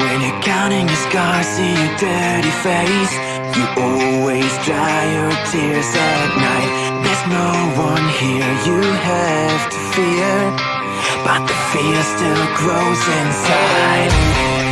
When you're counting your scars, see your dirty face. You always dry your tears at night. There's no one here you have to fear. But the fear still grows inside.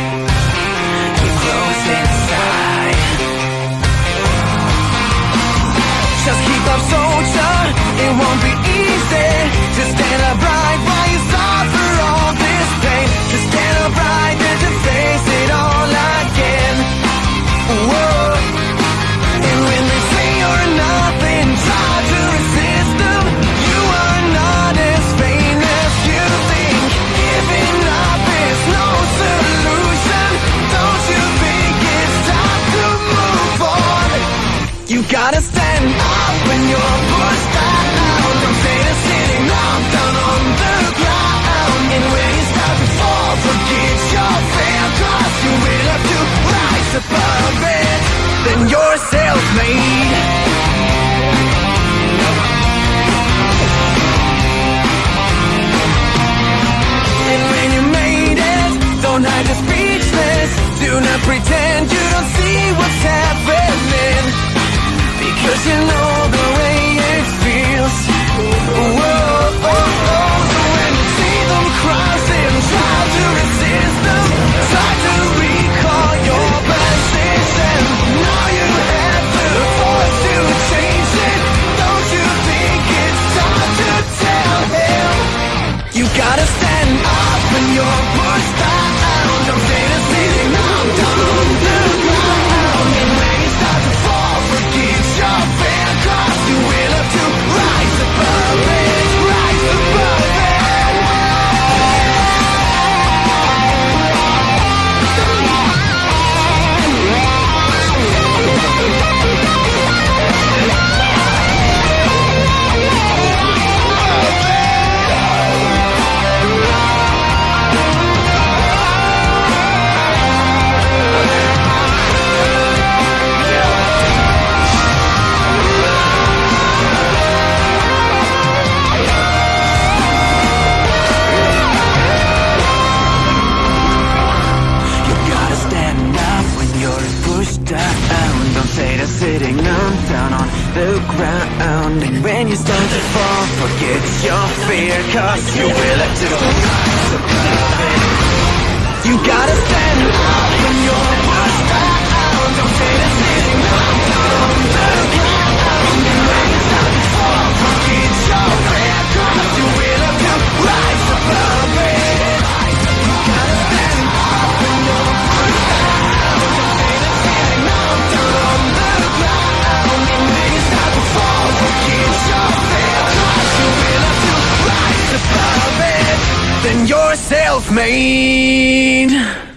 the ground And when you start to fall Forget your fear Cause you will have to than yourself, man!